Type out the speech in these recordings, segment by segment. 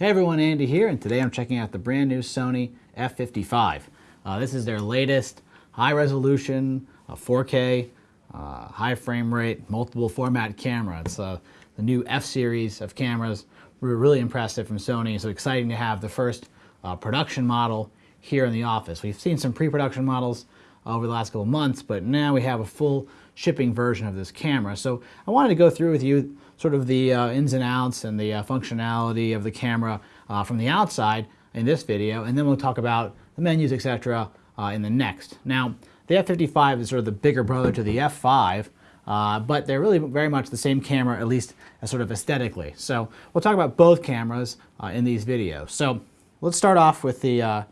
Hey everyone, Andy here, and today I'm checking out the brand new Sony f55. Uh, this is their latest high resolution, uh, 4K, uh, high frame rate, multiple format camera. It's uh, the new F series of cameras. We were really impressive from Sony, so exciting to have the first uh, production model here in the office. We've seen some pre-production models over the last couple months, but now we have a full shipping version of this camera. So I wanted to go through with you sort of the uh, ins and outs and the uh, functionality of the camera uh, from the outside in this video, and then we'll talk about the menus, etc. Uh, in the next. Now, the F55 is sort of the bigger brother to the F5, uh, but they're really very much the same camera, at least sort of aesthetically. So we'll talk about both cameras uh, in these videos. So let's start off with the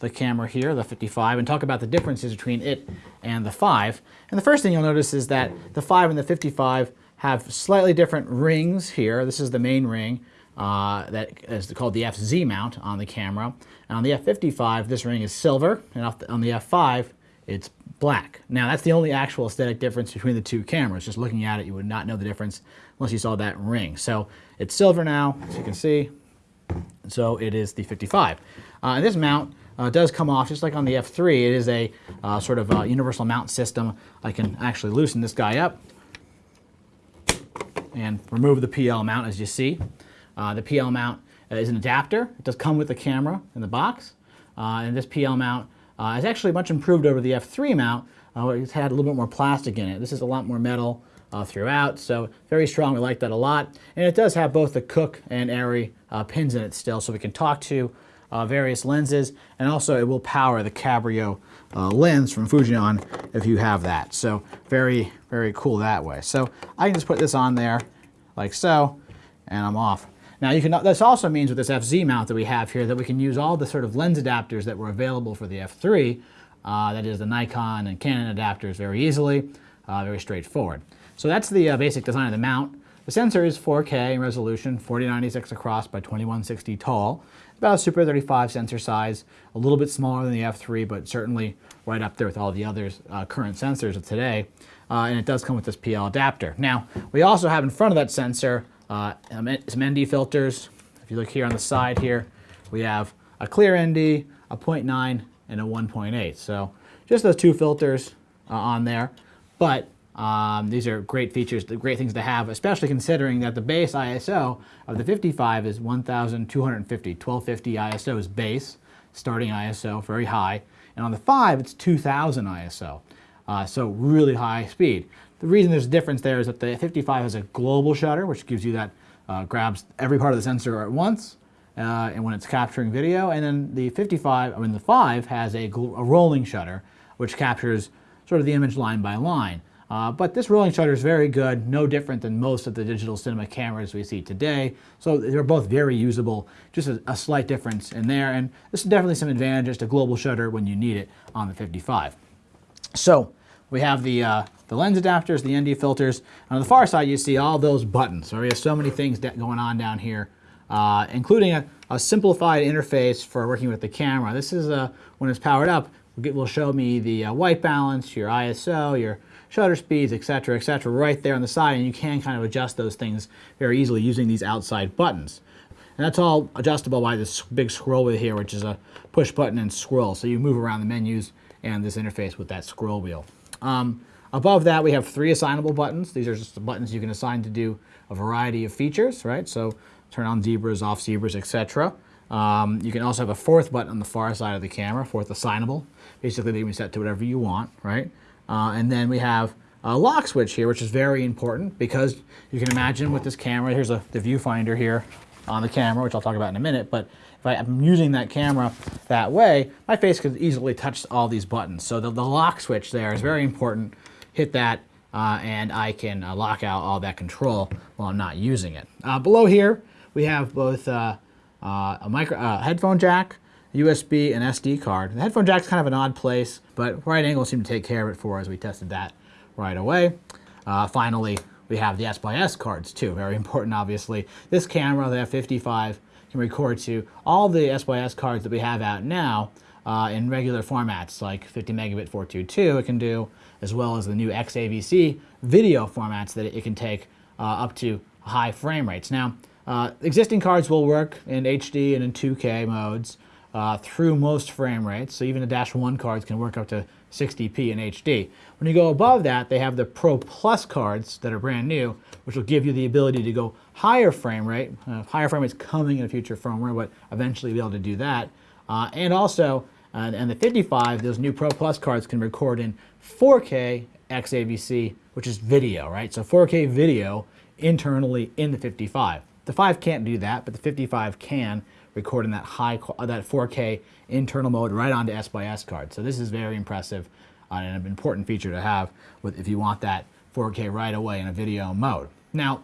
the camera here, the 55, and talk about the differences between it and the 5. And the first thing you'll notice is that the 5 and the 55 have slightly different rings here. This is the main ring uh, that is called the FZ mount on the camera. And on the F55, this ring is silver, and on the F5, it's black. Now, that's the only actual aesthetic difference between the two cameras. Just looking at it, you would not know the difference unless you saw that ring. So it's silver now, as you can see. So it is the 55. Uh, and this mount uh, does come off just like on the F3. It is a uh, sort of universal mount system. I can actually loosen this guy up and remove the PL mount as you see. Uh, the PL mount is an adapter. It does come with the camera in the box. Uh, and this PL mount uh, is actually much improved over the F3 mount. Uh, it's had a little bit more plastic in it. This is a lot more metal uh, throughout, so very strong. We like that a lot. And it does have both the Cooke and uh, pins in it still, so we can talk to various lenses. And also it will power the Cabrio lens from Fujinon if you have that. So very, very cool that way. So I can just put this on there like so, and I'm off. Now you can, this also means with this FZ mount that we have here that we can use all the sort of lens adapters that were available for the F3, uh, that is the Nikon and Canon adapters very easily, uh, very straightforward. So that's the uh, basic design of the mount. The sensor is 4K in resolution, 4096 across by 2160 tall. About a Super 35 sensor size, a little bit smaller than the F3, but certainly right up there with all the other uh, current sensors of today. Uh, and it does come with this PL adapter. Now, we also have in front of that sensor uh, some ND filters. If you look here on the side here, we have a clear ND, a 0.9, and a 1.8. So just those two filters uh, on there. But um, these are great features, the great things to have, especially considering that the base ISO of the 55 is 1250. 1250 ISO is base, starting ISO, very high. And on the 5, it's 2000 ISO. Uh, so really high speed. The reason there's a difference there is that the 55 has a global shutter, which gives you that, uh, grabs every part of the sensor at once, uh, and when it's capturing video. And then the 55, I mean the 5 has a, a rolling shutter, which captures sort of the image line by line. Uh, but this rolling shutter is very good, no different than most of the digital cinema cameras we see today. So they're both very usable, just a, a slight difference in there. And this is definitely some advantages to global shutter when you need it on the 55. So we have the, uh, the lens adapters, the ND filters. On the far side, you see all those buttons. So we have so many things going on down here, uh, including a, a, simplified interface for working with the camera. This is, uh, when it's powered up, will show me the uh, white balance, your ISO, your shutter speeds, etc., etc., right there on the side, and you can kind of adjust those things very easily using these outside buttons. And that's all adjustable by this big scroll wheel here, which is a push button and scroll. So you move around the menus and this interface with that scroll wheel. Um, above that, we have three assignable buttons. These are just the buttons you can assign to do a variety of features, right? So turn on zebras, off zebras, etc. Um, you can also have a fourth button on the far side of the camera, fourth assignable. Basically, they can be set to whatever you want, right? Uh, and then we have a lock switch here, which is very important because you can imagine with this camera, here's a, the viewfinder here on the camera, which I'll talk about in a minute, but if I am using that camera that way, my face could easily touch all these buttons. So the, the lock switch there is very important. Hit that uh, and I can uh, lock out all that control while I'm not using it. Uh, below here, we have both uh, uh, a micro, uh, headphone jack, USB, and SD card. The headphone jack's kind of an odd place, but right angle seemed to take care of it for us. We tested that right away. finally, we have the SxS cards too, very important obviously. This camera, the F55, can record to all the SxS cards that we have out now uh, in regular formats like 50 megabit 422 it can do, as well as the new XAVC video formats that it can take uh, up to high frame rates. Now, Uh, existing cards will work in HD and in 2K modes uh, through most frame rates. So even the Dash 1 cards can work up to 60p in HD. When you go above that, they have the Pro Plus cards that are brand new, which will give you the ability to go higher frame rate. Uh, higher frame rate's coming in a future firmware, but eventually be able to do that. Uh, and also, and the 55, those new Pro Plus cards can record in 4K XAVC, which is video, right? So 4K video internally in the 55. The 5 can't do that, but the 55 can record in that high, that 4K internal mode right onto SxS card. So this is very impressive uh, and an important feature to have with, if you want that 4K right away in a video mode. Now,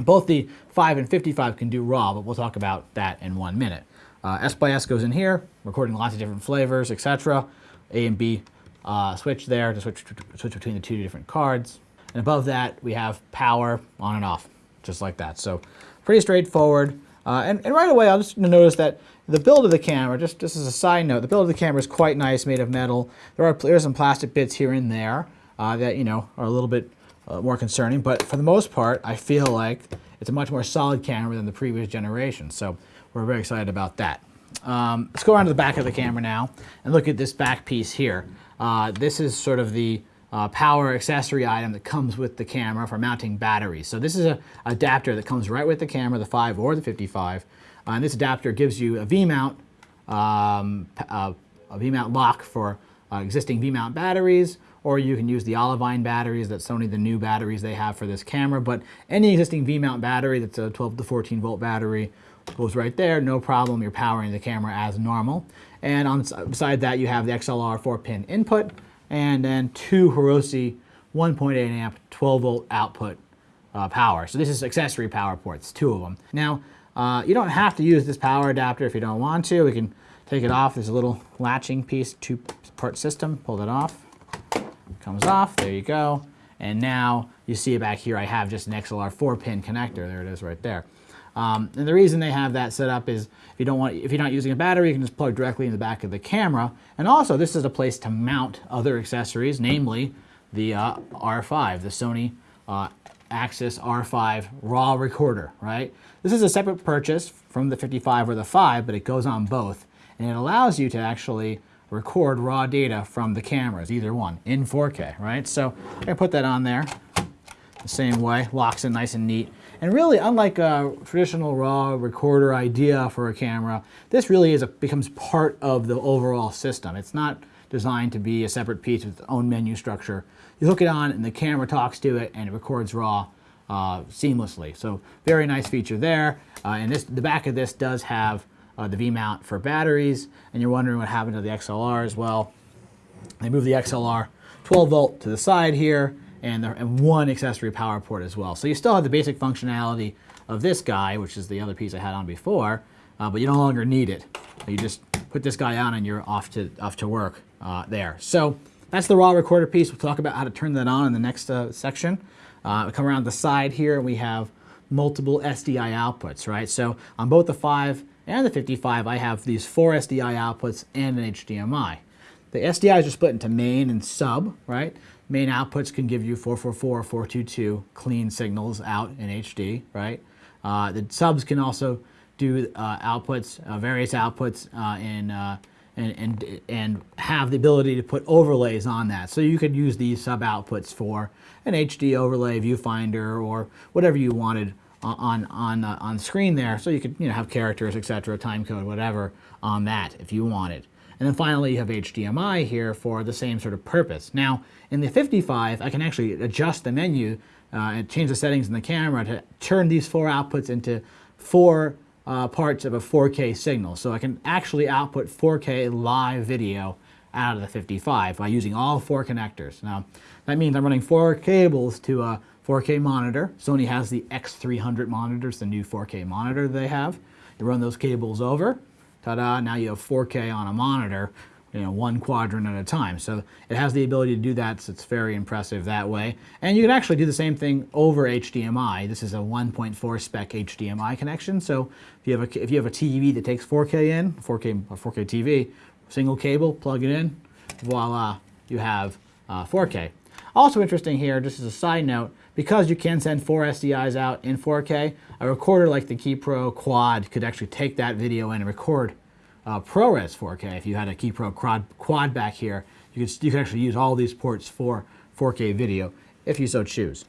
both the 5 and 55 can do RAW, but we'll talk about that in one minute. Uh, SxS goes in here, recording lots of different flavors, etc. A and B uh, switch there to switch, switch between the two different cards. And above that, we have power on and off, just like that. So pretty straightforward. Uh, and, and, right away, I'll just notice that the build of the camera, just, just as a side note, the build of the camera is quite nice, made of metal. There are there's some plastic bits here and there uh, that, you know, are a little bit uh, more concerning. But for the most part, I feel like it's a much more solid camera than the previous generation. So we're very excited about that. Um, let's go around to the back of the camera now and look at this back piece here. Uh, this is sort of the uh, power accessory item that comes with the camera for mounting batteries. So this is an adapter that comes right with the camera, the 5 or the 55. Uh, and this adapter gives you a V-mount, um, uh, a V-mount lock for uh, existing V-mount batteries, or you can use the Olivine batteries that Sony, the new batteries they have for this camera. But any existing V-mount battery that's a 12 to 14 volt battery goes right there, no problem, you're powering the camera as normal. And on beside that you have the XLR 4-pin input, and then two Hirose 1.8 amp 12 volt output uh, power. So this is accessory power ports, two of them. Now, uh, you don't have to use this power adapter if you don't want to. We can take it off. There's a little latching piece, two part system. Pull that off. Comes off. There you go. And now you see back here. I have just an XLR 4-pin connector. There it is right there. Um, and the reason they have that set up is if you don't want, if you're not using a battery, you can just plug directly in the back of the camera. And also, this is a place to mount other accessories, namely the uh, R5, the Sony uh, AXS-R5 RAW recorder, right? This is a separate purchase from the 55 or the 5, but it goes on both. And it allows you to actually record raw data from the cameras, either one, in 4K, right? So I put that on there the same way, locks it nice and neat. And really, unlike a traditional RAW recorder idea for a camera, this really is a, becomes part of the overall system. It's not designed to be a separate piece with its own menu structure. You hook it on and the camera talks to it and it records RAW uh, seamlessly. So very nice feature there. Uh, and this, the back of this does have uh, the V-mount for batteries. And you're wondering what happened to the XLR as well. They moved the XLR 12 volt to the side here and, the, and one accessory power port as well. So you still have the basic functionality of this guy, which is the other piece I had on before, uh, but you no longer need it. You just put this guy on and you're off to, off to work uh, there. So that's the raw recorder piece. We'll talk about how to turn that on in the next uh, section. Uh, come around the side here and we have multiple SDI outputs, right? So on both the 5 and the 55, I have these four SDI outputs and an HDMI. The SDIs are split into main and sub, right? Main outputs can give you 444 or 422 clean signals out in HD, right? Uh, the subs can also do uh, outputs, uh, various outputs in, uh, and, and, and have the ability to put overlays on that. So you could use these sub outputs for an HD overlay, viewfinder, or whatever you wanted on, on, uh, on screen there. So you could you know, have characters, etc., time code, whatever on that if you wanted. And then finally you have HDMI here for the same sort of purpose. Now in the 55 I can actually adjust the menu uh, and change the settings in the camera to turn these four outputs into four uh, parts of a 4K signal. So I can actually output 4K live video out of the 55 by using all four connectors. Now that means I'm running four cables to a 4K monitor. Sony has the X300 monitors, the new 4K monitor they have. You run those cables over, ta-da, now you have 4K on a monitor, you know, one quadrant at a time. So it has the ability to do that, so it's very impressive that way. And you can actually do the same thing over HDMI. This is a 1.4 spec HDMI connection. So if you have a, if you have a TV that takes 4K in, 4K, 4K TV, single cable, plug it in, voila, you have uh, 4K. Also interesting here, just as a side note, because you can send four SDIs out in 4K, a recorder like the Ki Pro Quad could actually take that video and record uh, ProRes 4K. If you had a Ki Pro Quad, Quad back here, you could, you could actually use all these ports for 4K video if you so choose.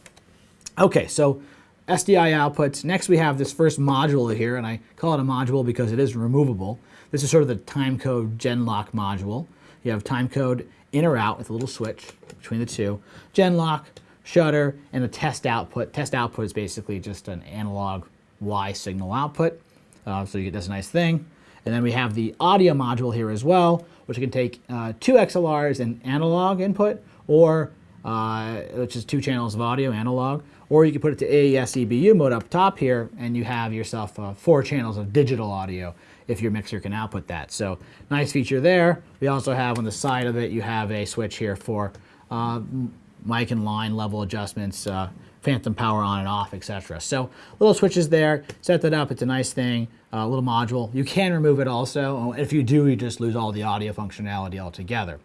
Okay, so SDI outputs. Next we have this first module here, and I call it a module because it is removable. This is sort of the timecode Genlock module. You have timecode in or out with a little switch between the two. Genlock, shutter, and the test output. Test output is basically just an analog Y signal output. Uh, so you get this nice thing. And then we have the audio module here as well, which can take uh, two XLRs and analog input, or uh, which is two channels of audio, analog, or you can put it to AES EBU mode up top here, and you have yourself uh, four channels of digital audio if your mixer can output that. So nice feature there. We also have on the side of it, you have a switch here for uh, mic and line level adjustments, uh, phantom power on and off, etc. So little switches there, set that up, it's a nice thing, a uh, little module. You can remove it also. If you do, you just lose all the audio functionality altogether.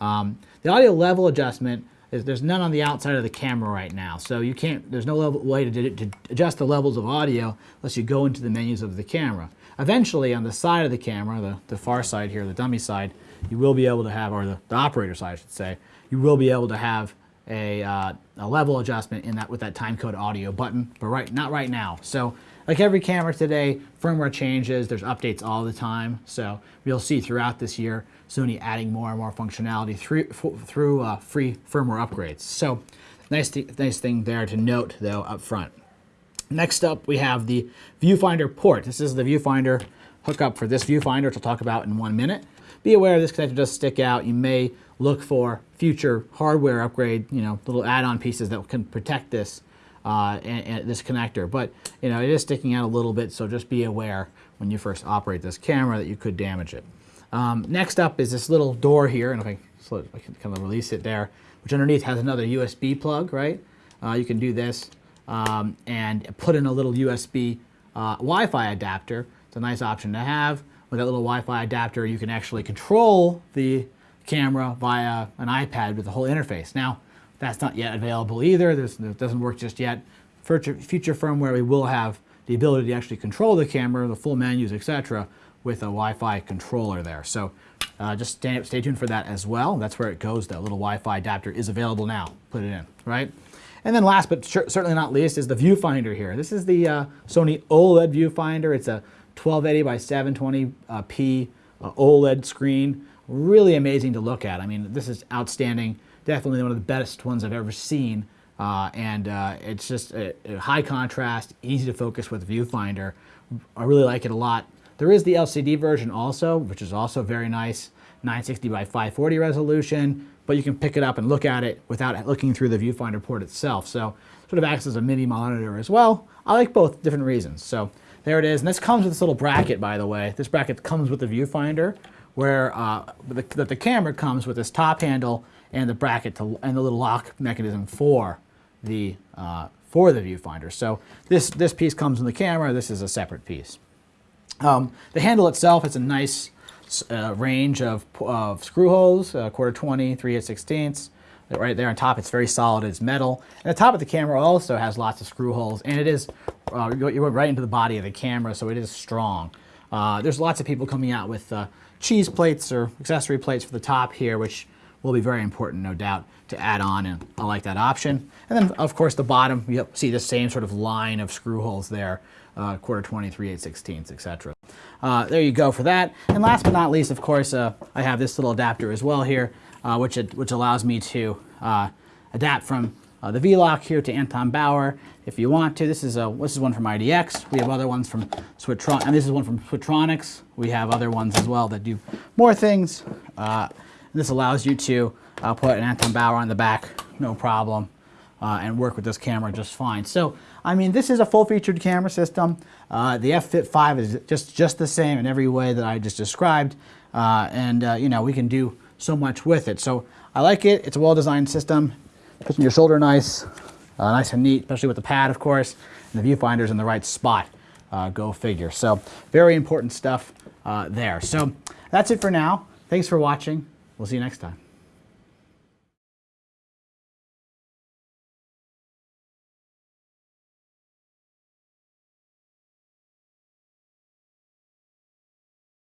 Um, the audio level adjustment, is there's none on the outside of the camera right now. So you can't, there's no level, way to, to adjust the levels of audio unless you go into the menus of the camera. Eventually on the side of the camera, the, the far side here, the dummy side, you will be able to have, or the, the operator side I should say, you will be able to have a, uh, a level adjustment in that with that timecode audio button, but right not right now. So like every camera today, firmware changes, there's updates all the time. So you'll see throughout this year Sony adding more and more functionality through, through uh, free firmware upgrades. So nice, th nice thing there to note though up front. Next up we have the viewfinder port. This is the viewfinder hookup for this viewfinder, which I'll talk about in one minute. Be aware this connector does stick out. You may look for future hardware upgrade, you know, little add-on pieces that can protect this uh, and, and this connector. But, you know, it is sticking out a little bit, so just be aware when you first operate this camera that you could damage it. Um, next up is this little door here, and if I, I can kind of release it there, which underneath has another USB plug, right? Uh, you can do this um, and put in a little USB uh, Wi-Fi adapter. It's a nice option to have. With that little Wi-Fi adapter, you can actually control the camera via an iPad with the whole interface. Now, that's not yet available either. This, it doesn't work just yet. Future, future firmware, we will have the ability to actually control the camera, the full menus, etc., with a Wi-Fi controller there. So uh, just stay, stay tuned for that as well. That's where it goes. That little Wi-Fi adapter is available now. Put it in, right? And then last but certainly not least is the viewfinder here. This is the uh, Sony OLED viewfinder. It's a 1280 by 720p uh, OLED screen really amazing to look at. I mean, this is outstanding. Definitely one of the best ones I've ever seen. Uh, and uh, it's just a, a high contrast, easy to focus with viewfinder. I really like it a lot. There is the LCD version also, which is also very nice, 960 by 540 resolution, but you can pick it up and look at it without looking through the viewfinder port itself. So sort of acts as a mini monitor as well. I like both different reasons. So there it is. And this comes with this little bracket, by the way. This bracket comes with the viewfinder where uh, the, the camera comes with this top handle and the bracket to, and the little lock mechanism for the uh, for the viewfinder. So this this piece comes in the camera. This is a separate piece. Um, the handle itself is a nice uh, range of, of screw holes, uh, quarter 20, 3 8 16ths. Right there on top, it's very solid, it's metal. And the top of the camera also has lots of screw holes, and it is, uh, you went right into the body of the camera, so it is strong. Uh, there's lots of people coming out with uh, cheese plates or accessory plates for the top here, which will be very important, no doubt, to add on, and I like that option. And then, of course, the bottom, you see the same sort of line of screw holes there, uh, quarter 23, 8 16ths, etc. Uh, there you go for that. And last but not least, of course, uh, I have this little adapter as well here, uh, which, it, which allows me to uh, adapt from uh, the V-Lock here to Anton Bauer if you want to. This is, a, this is one from IDX. We have other ones from Switron, and this is one from Switronix. We have other ones as well that do more things. Uh, this allows you to uh, put an Anton Bauer on the back, no problem, uh, and work with this camera just fine. So, I mean, this is a full-featured camera system. Uh, the F-Fit 5 is just, just the same in every way that I just described, uh, and, you know, we can do so much with it. So I like it. It's a well-designed system. Puts your shoulder nice, uh, nice and neat, especially with the pad, of course, and the viewfinder's in the right spot. Uh, go figure. So very important stuff uh, there. So that's it for now. Thanks for watching. We'll see you next time.